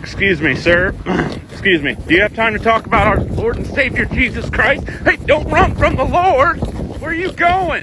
Excuse me, sir. Excuse me. Do you have time to talk about our Lord and Savior Jesus Christ? Hey, don't run from the Lord. Where are you going?